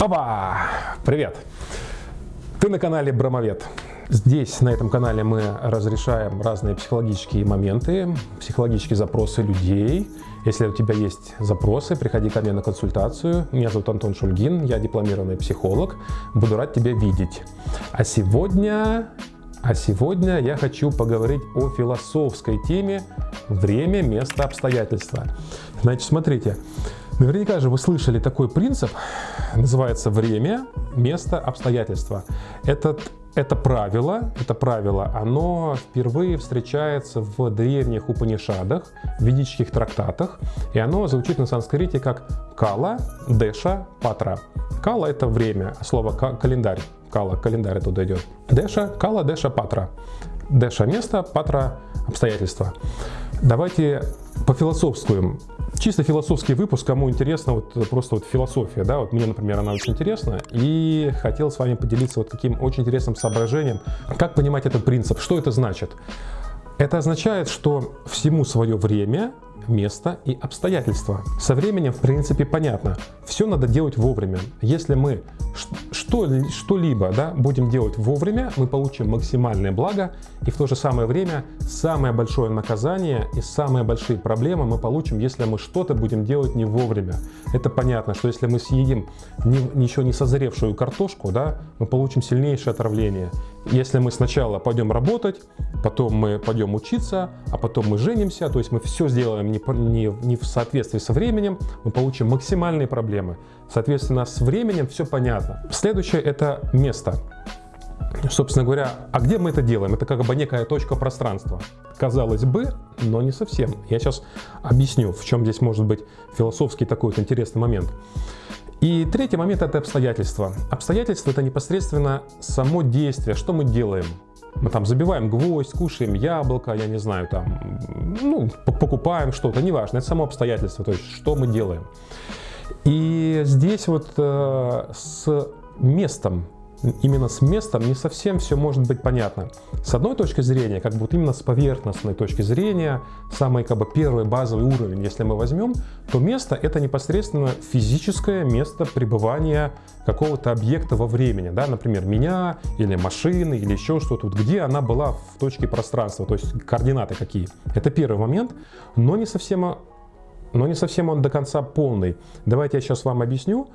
Опа! Привет! Ты на канале Бромовед. Здесь, на этом канале, мы разрешаем разные психологические моменты, психологические запросы людей. Если у тебя есть запросы, приходи ко мне на консультацию. Меня зовут Антон Шульгин, я дипломированный психолог. Буду рад тебя видеть. А сегодня, а сегодня я хочу поговорить о философской теме «Время, место, обстоятельства». Значит, смотрите, Наверняка же вы слышали такой принцип, называется время, место, обстоятельства. Этот, это правило, это правило, оно впервые встречается в древних Упанишадах, ведических трактатах, и оно звучит на санскрите как кала, деша, патра. Кала это время, слово календарь, кала, календарь оттуда идет. Деша, кала, деша, патра. Деша место, патра обстоятельства. Давайте пофилософствуем. Чисто философский выпуск, кому интересно, вот просто вот философия, да, вот мне, например, она очень интересна, и хотел с вами поделиться вот таким очень интересным соображением, как понимать этот принцип, что это значит. Это означает, что всему свое время, место и обстоятельства. Со временем, в принципе, понятно. Все надо делать вовремя. Если мы что-либо да, будем делать вовремя, мы получим максимальное благо, и в то же самое время самое большое наказание и самые большие проблемы мы получим, если мы что-то будем делать не вовремя. Это понятно, что если мы съедим не, ничего не созревшую картошку, да, мы получим сильнейшее отравление. Если мы сначала пойдем работать, потом мы пойдем учиться, а потом мы женимся, то есть мы все сделаем не, не, не в соответствии со временем, мы получим максимальные проблемы. Соответственно, с временем все понятно. Следующее это место. Собственно говоря, а где мы это делаем? Это как бы некая точка пространства. Казалось бы, но не совсем. Я сейчас объясню, в чем здесь может быть философский такой вот интересный момент. И третий момент – это обстоятельства. Обстоятельства – это непосредственно само действие, что мы делаем. Мы там забиваем гвоздь, кушаем яблоко, я не знаю, там, ну, покупаем что-то, неважно, это само обстоятельство, то есть что мы делаем. И здесь вот э, с местом именно с местом не совсем все может быть понятно. С одной точки зрения, как бы вот именно с поверхностной точки зрения, самый как бы первый базовый уровень, если мы возьмем, то место это непосредственно физическое место пребывания какого-то объекта во времени, да, например, меня или машины или еще что-то, вот где она была в точке пространства, то есть координаты какие. Это первый момент, но не совсем, но не совсем он до конца полный. Давайте я сейчас вам объясню.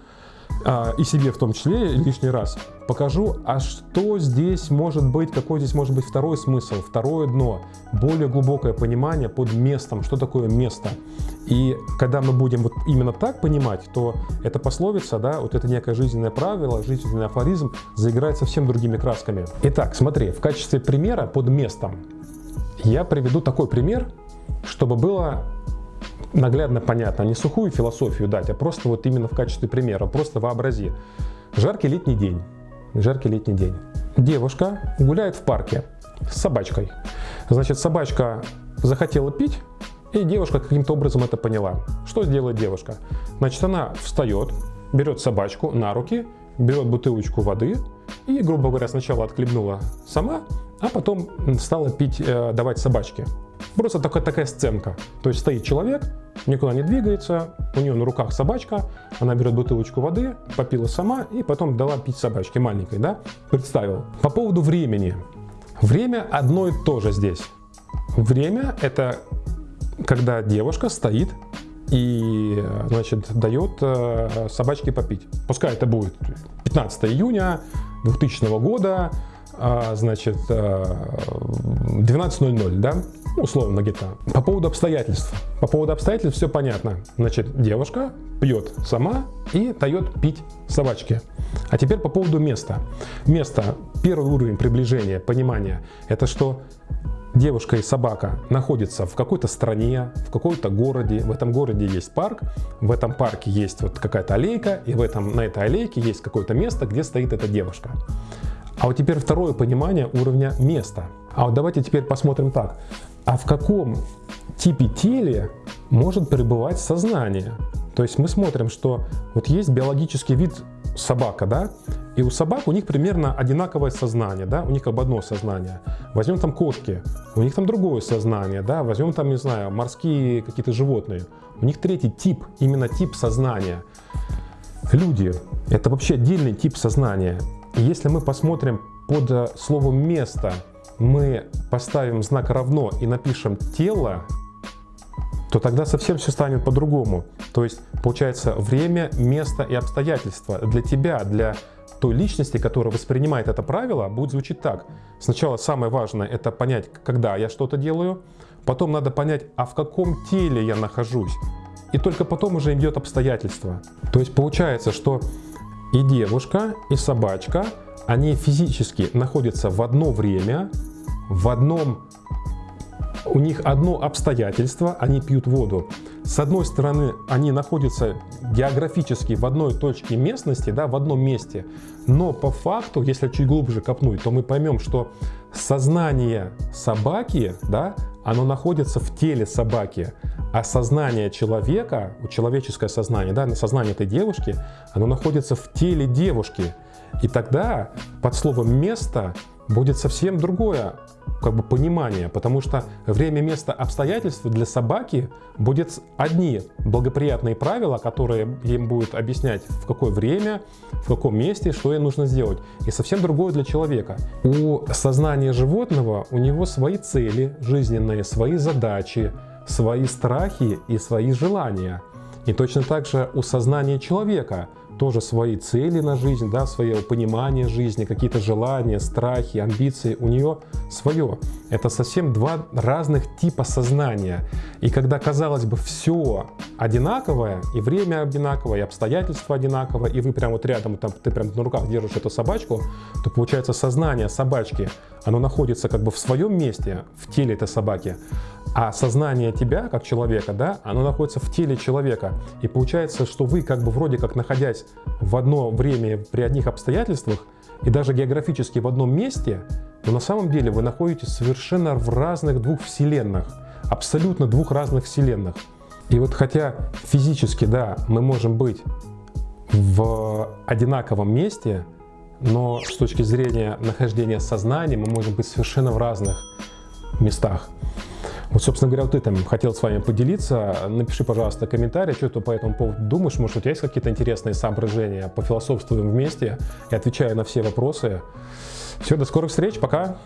А, и себе в том числе лишний раз покажу, а что здесь может быть, какой здесь может быть второй смысл, второе дно, более глубокое понимание под местом, что такое место. И когда мы будем вот именно так понимать, то эта пословица, да, вот это некое жизненное правило, жизненный афоризм заиграет совсем другими красками. Итак, смотри, в качестве примера под местом я приведу такой пример, чтобы было наглядно понятно, не сухую философию дать, а просто вот именно в качестве примера, просто вообрази. Жаркий летний день, жаркий летний день. Девушка гуляет в парке с собачкой. Значит, собачка захотела пить, и девушка каким-то образом это поняла. Что сделает девушка? Значит, она встает, берет собачку на руки, берет бутылочку воды и, грубо говоря, сначала отхлебнула сама, а потом стала пить, э, давать собачке. Просто такая, такая сценка. То есть стоит человек, никуда не двигается, у нее на руках собачка, она берет бутылочку воды, попила сама и потом дала пить собачке маленькой, да? Представил. По поводу времени. Время одно и то же здесь. Время это когда девушка стоит и, значит, дает э, собачке попить. Пускай это будет 15 июня 2000 года, значит, 12.00, э, да? условно где-то. По поводу обстоятельств. По поводу обстоятельств все понятно. Значит, девушка пьет сама и дает пить собачке. А теперь по поводу места. Место, первый уровень приближения, понимания, это что девушка и собака находятся в какой-то стране, в какой-то городе. В этом городе есть парк, в этом парке есть вот какая-то аллейка, и в этом, на этой аллейке есть какое-то место, где стоит эта девушка. А вот теперь второе понимание уровня места. А вот давайте теперь посмотрим так. А в каком типе теле может пребывать сознание? То есть мы смотрим, что вот есть биологический вид собака, да, и у собак у них примерно одинаковое сознание, да, у них как бы одно сознание. Возьмем там кошки, у них там другое сознание, да, возьмем там, не знаю, морские какие-то животные, у них третий тип, именно тип сознания. Люди – это вообще отдельный тип сознания. Если мы посмотрим под э, словом «место», мы поставим знак «равно» и напишем «тело», то тогда совсем все станет по-другому. То есть, получается, время, место и обстоятельства для тебя, для той личности, которая воспринимает это правило, будет звучить так. Сначала самое важное – это понять, когда я что-то делаю, потом надо понять, а в каком теле я нахожусь, и только потом уже идет обстоятельства. То есть получается, что и девушка, и собачка, они физически находятся в одно время, в одном у них одно обстоятельство, они пьют воду. С одной стороны, они находятся географически в одной точке местности, да, в одном месте, но по факту, если чуть глубже копнуть, то мы поймем, что сознание собаки, да, оно находится в теле собаки, а сознание человека, человеческое сознание, да, сознание этой девушки, оно находится в теле девушки. И тогда под словом «место» будет совсем другое как бы понимание, потому что время, место, обстоятельства для собаки будет одни благоприятные правила, которые им будут объяснять, в какое время, в каком месте, что ей нужно сделать. И совсем другое для человека. У сознания животного у него свои цели жизненные, свои задачи, свои страхи и свои желания. И точно так же у сознания человека – тоже свои цели на жизнь, да, свое понимание жизни, какие-то желания, страхи, амбиции, у нее свое. Это совсем два разных типа сознания. И когда, казалось бы, все одинаковое, и время одинаковое, и обстоятельства одинаковые, и вы прям вот рядом, там, ты прям на руках держишь эту собачку, то получается сознание собачки, оно находится как бы в своем месте, в теле этой собаки, а сознание тебя, как человека, да, оно находится в теле человека. И получается, что вы, как бы вроде как находясь в одно время при одних обстоятельствах, и даже географически в одном месте, но на самом деле вы находитесь совершенно в разных двух вселенных, абсолютно двух разных вселенных. И вот хотя физически, да, мы можем быть в одинаковом месте, но с точки зрения нахождения сознания мы можем быть совершенно в разных местах. Вот, собственно говоря, вот этим хотел с вами поделиться. Напиши, пожалуйста, комментарий, что ты по этому поводу думаешь. Может, у тебя есть какие-то интересные соображения? Пофилософствуем вместе и отвечаю на все вопросы. Все, до скорых встреч, пока!